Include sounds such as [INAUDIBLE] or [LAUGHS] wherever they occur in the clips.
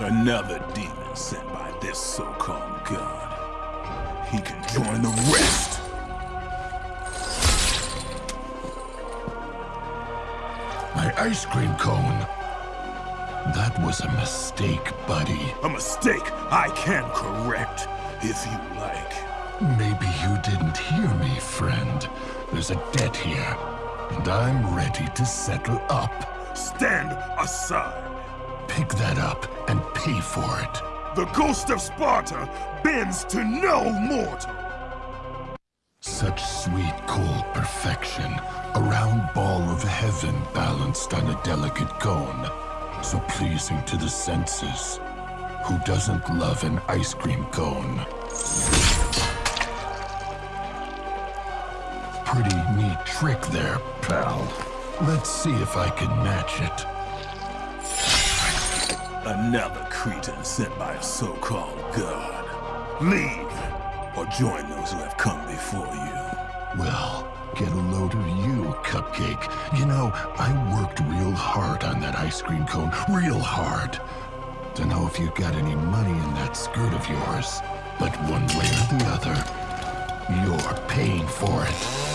Another demon sent by this so-called god. He can join the rest. My ice cream cone. That was a mistake, buddy. A mistake I can correct, if you like. Maybe you didn't hear me, friend. There's a debt here, and I'm ready to settle up. Stand aside. Pick that up and for it. The ghost of Sparta bends to no mortal. Such sweet, cold perfection. A round ball of heaven balanced on a delicate cone. So pleasing to the senses. Who doesn't love an ice cream cone? Pretty neat trick there, pal. Let's see if I can match it. Another cretin sent by a so-called god. Leave, or join those who have come before you. Well, get a load of you, Cupcake. You know, I worked real hard on that ice cream cone. Real hard. Don't know if you got any money in that skirt of yours, but one way or the other, you're paying for it.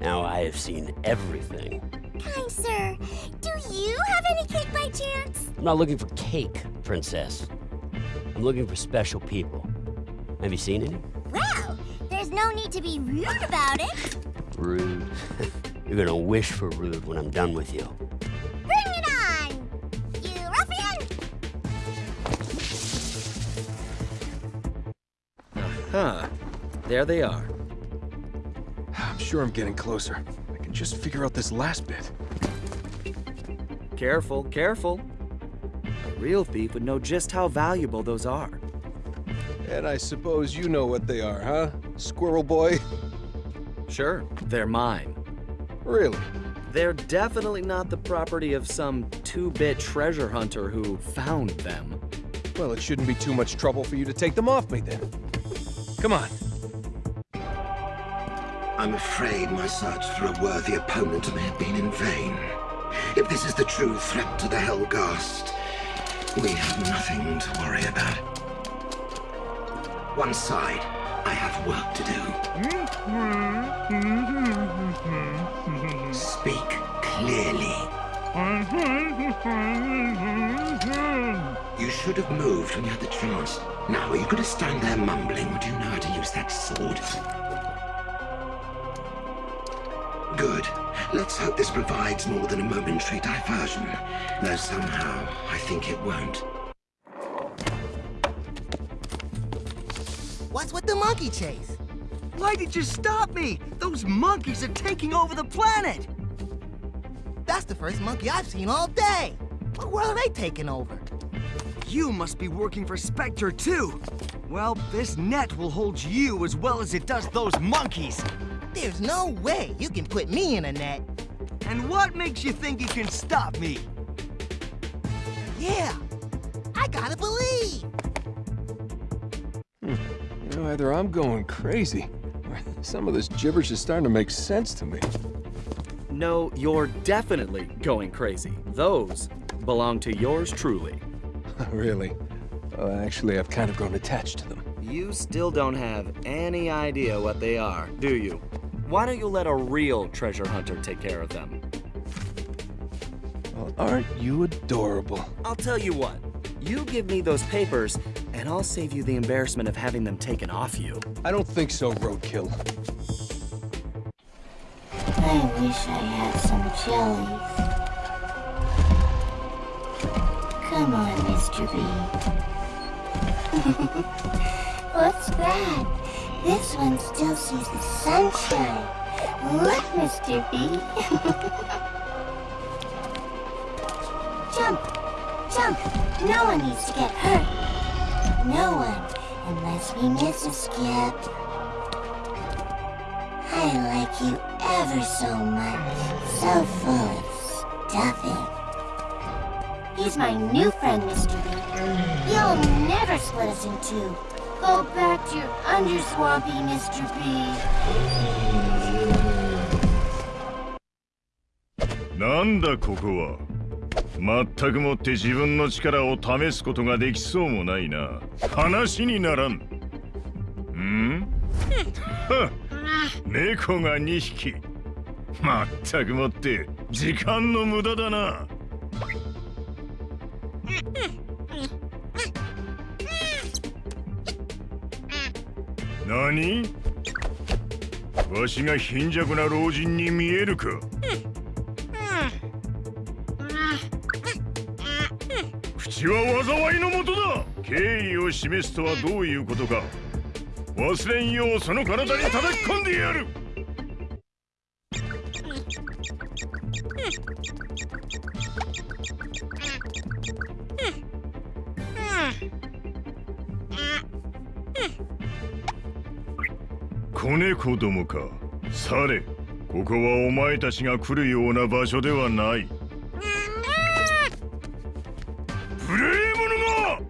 Now I have seen everything. Kind sir, do you have any cake by chance? I'm not looking for cake, princess. I'm looking for special people. Have you seen any? Well, there's no need to be rude about it. Rude. [LAUGHS] You're gonna wish for rude when I'm done with you. Bring it on, you ruffian! Huh. There they are. I'm sure I'm getting closer. I can just figure out this last bit. Careful, careful. A real thief would know just how valuable those are. And I suppose you know what they are, huh? Squirrel Boy? Sure, they're mine. Really? They're definitely not the property of some two-bit treasure hunter who found them. Well, it shouldn't be too much trouble for you to take them off me then. Come on. I'm afraid my search for a worthy opponent may have been in vain. If this is the true threat to the Helghast, we have nothing to worry about. One side, I have work to do. Speak clearly. You should have moved when you had the chance. Now, are you going to stand there mumbling, or do you know how to use that sword? Good. Let's hope this provides more than a momentary diversion. Though somehow, I think it won't. What's with the monkey chase? Why did you stop me? Those monkeys are taking over the planet! That's the first monkey I've seen all day. What world are they taking over? You must be working for Specter too. Well, this net will hold you as well as it does those monkeys. There's no way you can put me in a net. And what makes you think you can stop me? Yeah, I gotta believe. Hmm, you know, either I'm going crazy, or some of this gibberish is starting to make sense to me. No, you're definitely going crazy. Those belong to yours truly. [LAUGHS] really? Well, actually, I've kind of grown attached to them. You still don't have any idea what they are, do you? Why don't you let a real treasure hunter take care of them? Well, aren't you adorable? I'll tell you what. You give me those papers, and I'll save you the embarrassment of having them taken off you. I don't think so, Roadkill. I wish I had some jellies. Come on, Mr. B. [LAUGHS] What's that? This one still sees the sunshine. Look, Mr. B. jump! Jump! No one needs to get hurt. No one, unless we miss a skip. I like you ever so much. So full of stuffing. He's my new friend, Mr. B. You'll never split us in two. Go back to your underswampy, Mr. B. なんだここはまったくもって自分の力を試すことができそうもないな。話にならん。ん？[LAUGHS] は猫が2匹。まったくもって時間の無駄だな何？わしが貧弱な老人に見えるか？口は災いのもとだ！敬意を示すとはどういうことか。忘れんようその体に叩き込んでやる！子猫どもかされここはお前たちが来るような場所ではない無礼者が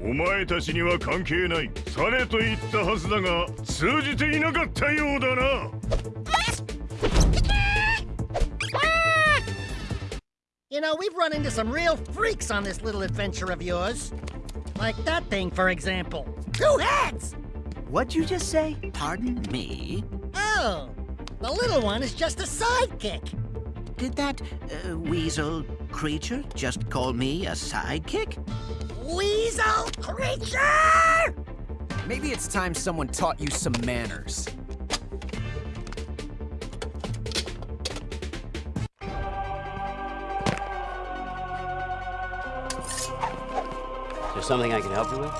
お前たちには関係ないされと言ったはずだが通じていなかったようだな You know, we've run into some real freaks on this little adventure of yours. Like that thing, for example. Two heads! What'd you just say? Pardon me? Oh, the little one is just a sidekick. Did that uh, weasel creature just call me a sidekick? Weasel creature! Maybe it's time someone taught you some manners. Is there something I can help you with?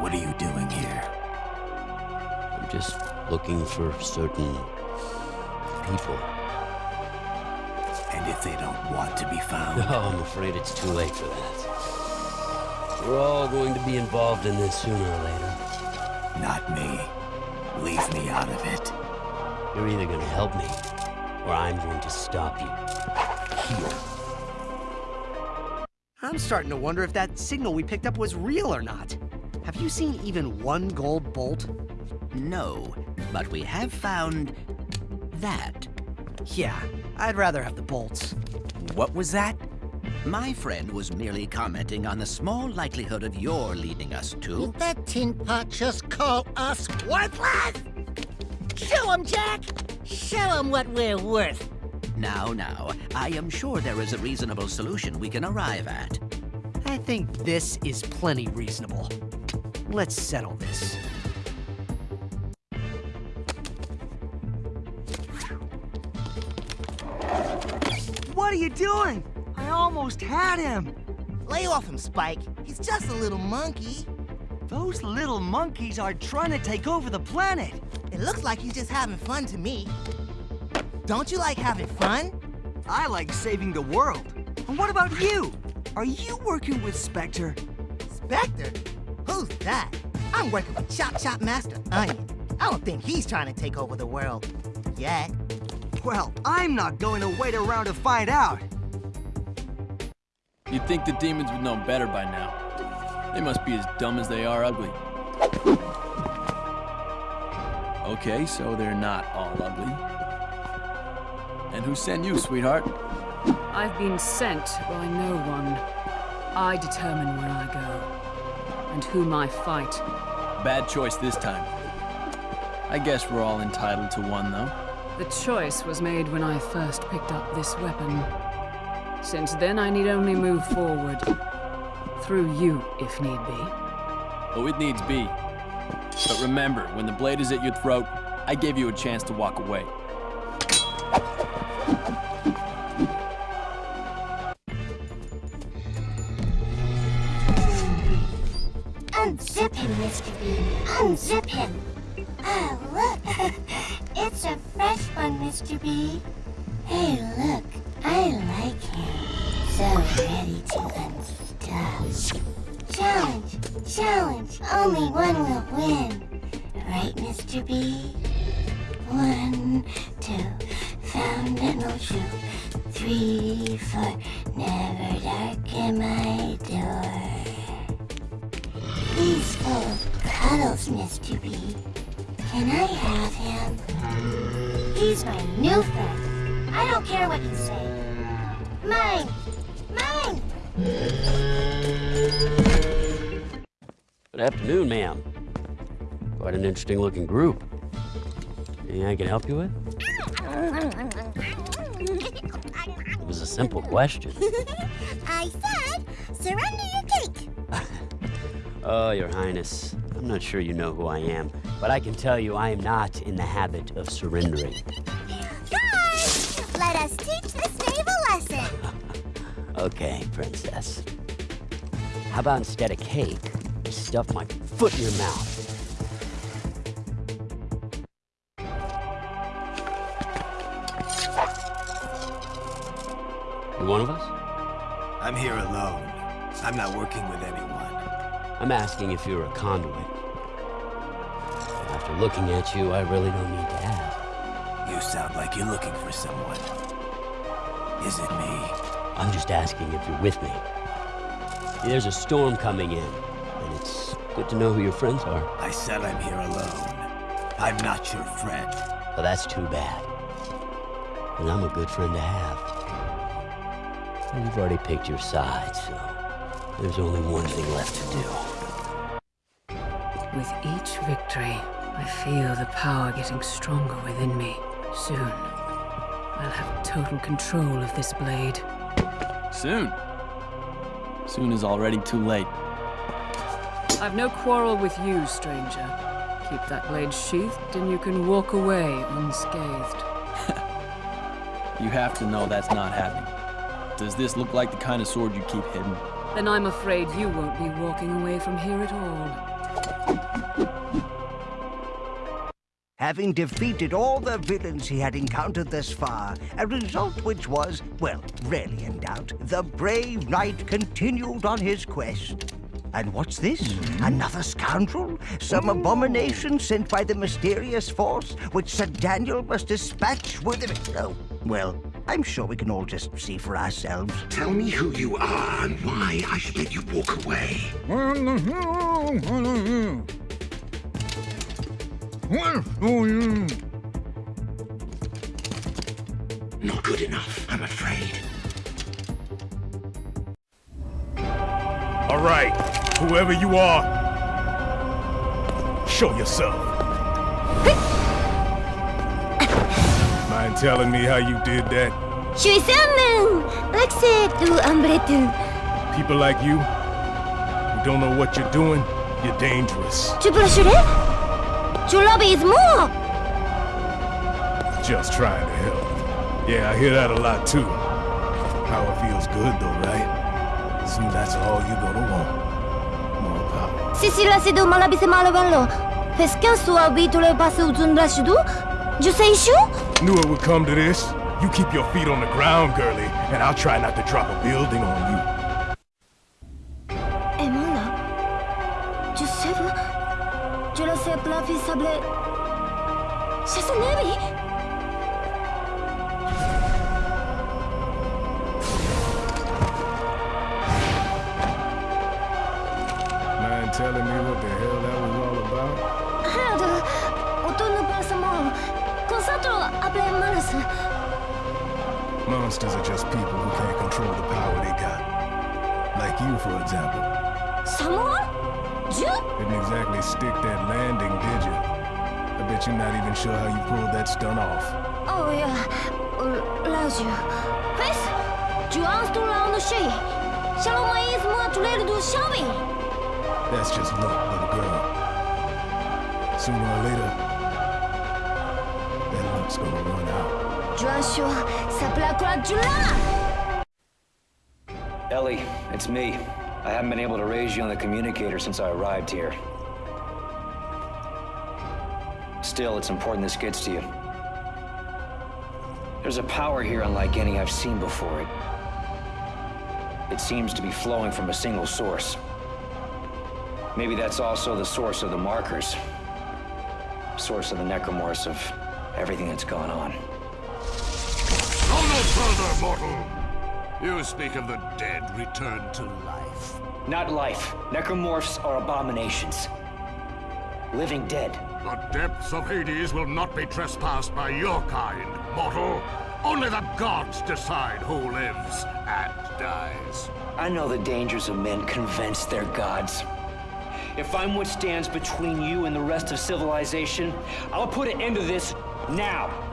What are you doing here? I'm just looking for certain people. And if they don't want to be found? No, I'm afraid it's too late for that. We're all going to be involved in this sooner or later. Not me. Leave me out of it. You're either going to help me, or I'm going to stop you. Here. I'm starting to wonder if that signal we picked up was real or not. Have you seen even one gold bolt? No, but we have found that. Yeah, I'd rather have the bolts. What was that? My friend was merely commenting on the small likelihood of your leading us to. Did that tin pot just call us worthless? Show him, Jak! Show him what we're worth. Now, now, I am sure there is a reasonable solution we can arrive at. I think this is plenty reasonable. Let's settle this. What are you doing? I almost had him. Lay off him, Spike. He's just a little monkey. Those little monkeys are trying to take over the planet. It looks like he's just having fun to me. Don't you like having fun? I like saving the world. And what about you? Are you working with Specter? Specter? Who's that? I'm working with Chop Chop Master Onion. I don't think he's trying to take over the world. Yet. Well, I'm not going to wait around to find out. You'd think the demons would know better by now. They must be as dumb as they are ugly. Okay, so they're not all ugly. And who sent you, sweetheart? I've been sent by no one. I determine where I go, and whom I fight. Bad choice this time. I guess we're all entitled to one, though. The choice was made when I first picked up this weapon. Since then, I need only move forward. Through you, if need be. Oh, it needs be. But remember, when the blade is at your throat, I gave you a chance to walk away. Unzip him, Mr. Bean. Unzip him. Mr. B. Hey, look. I like him. So ready to unstuff. Challenge. Challenge. Only one will win. Right, Mr. B? One, two, old shoe. Three, four, never darken my door. Full of cuddles, Mr. B. Can I have him? He's my new friend. I don't care what you say. Mine! Mine! Good afternoon, ma'am. Quite an interesting looking group. Anything I can help you with? It was a simple question. [LAUGHS] I said, surrender your cake. [LAUGHS] Oh, Your Highness, I'm not sure you know who I am, but I can tell you I am not in the habit of surrendering. Guys, let us teach this knave a lesson. [LAUGHS] Okay, Princess. How about instead of cake, you stuff my foot in your mouth? You one of us? I'm here alone. I'm not working with anyone. I'm asking if you're a conduit. After looking at you, I really don't need to ask. You sound like you're looking for someone. Is it me? I'm just asking if you're with me. There's a storm coming in, and it's good to know who your friends are. I said I'm here alone. I'm not your friend. Well, that's too bad. And I'm a good friend to have. And you've already picked your side, so there's only one thing left to do. With each victory, I feel the power getting stronger within me. Soon, I'll have total control of this blade. Soon. Soon is already too late. I've no quarrel with you, stranger. Keep that blade sheathed, and you can walk away unscathed. [LAUGHS] You have to know that's not happening. Does this look like the kind of sword you keep hidden? Then I'm afraid you won't be walking away from here at all. Having defeated all the villains he had encountered thus far, a result which was, well, rarely in doubt, the brave knight continued on his quest. And what's this? Mm-hmm. Another scoundrel? Some abomination sent by the mysterious force, which Sir Daniel must dispatch with it? Oh, well, I'm sure we can all just see for ourselves. Tell me who you are and why I should let you walk away. Mm-hmm. Mm-hmm. Not good enough, I'm afraid. All right, whoever you are, show yourself. Mind telling me how you did that? Je suis Salmon, l'accès du Ambretu. People like you, who don't know what you're doing, you're dangerous. Tu peux l'assurer? Is more. Just trying to help. Yeah, I hear that a lot too. Power feels good though, right? Soon that's all you're gonna want. More power. Si si la c'est de malabise malavello. Est-ce qu'un soit habitué le passé au Zundrashidu? Je sais chaud? Knew it would come to this. You keep your feet on the ground, girlie, and I'll try not to drop a building on you. Le sais sablé. C'est son ami. Mind telling me what the hell that was all about? Harold, autour de passement. Concentre appelé Manus. Monsters are just people who can't control the power they got. Like you, for example. Someone? You? Didn't exactly stick that landing, did you? I bet you're not even sure how you pulled that stunt off. Oh yeah. Là, je. Fais. Tu instaures en chien. Shalom maïs moi tu l'as du chambi. That's just luck, little girl. Sooner or later, that luck's gonna run out. Joshua, ça plaît quoi tu l'as? Ellie, it's me. I haven't been able to raise you on the communicator since I arrived here. Still, it's important this gets to you. There's a power here unlike any I've seen before. It, it seems to be flowing from a single source. Maybe that's also the source of the markers. Source of the necromorphs of everything that's gone on. Go no further, mortal! You speak of the dead returned to life. Not life. Necromorphs are abominations. Living dead. The depths of Hades will not be trespassed by your kind, mortal. Only the gods decide who lives and dies. I know the dangers of men convince their gods. If I'm what stands between you and the rest of civilization, I'll put an end to this now.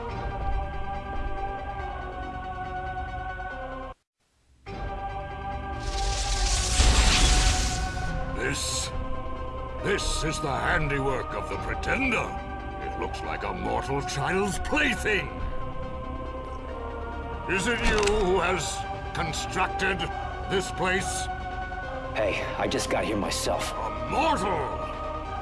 This is the handiwork of the Pretender. It looks like a mortal child's plaything. Is it you who has constructed this place? Hey, I just got here myself. A mortal!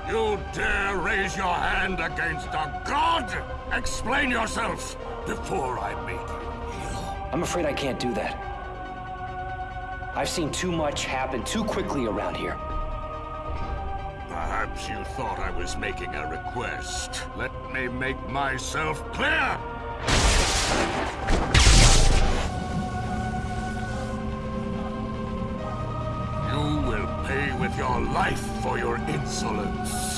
You dare raise your hand against a god? Explain yourself before I make you I'm afraid I can't do that. I've seen too much happen too quickly around here. Perhaps you thought I was making a request. Let me make myself clear! You will pay with your life for your insolence.